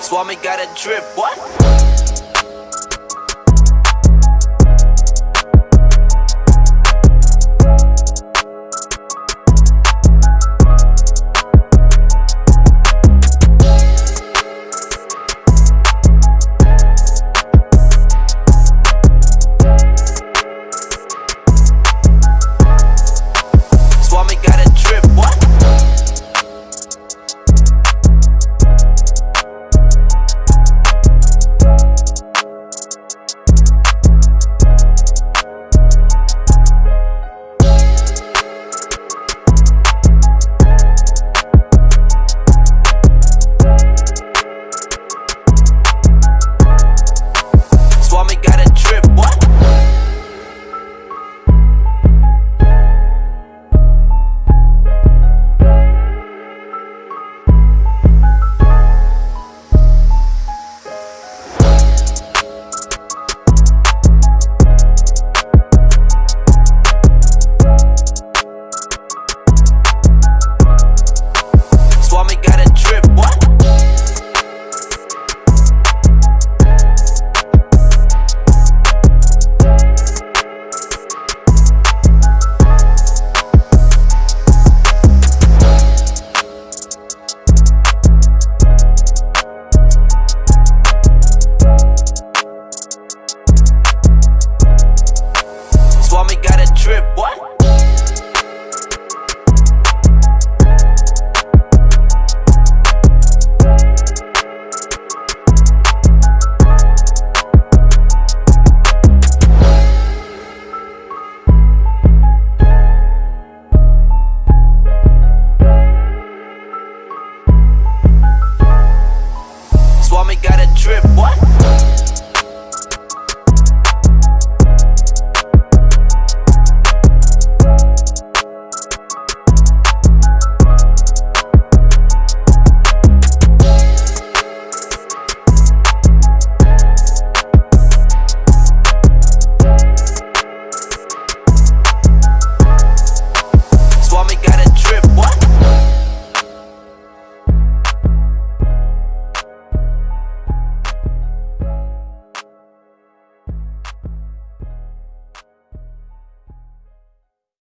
Swami got a drip, what?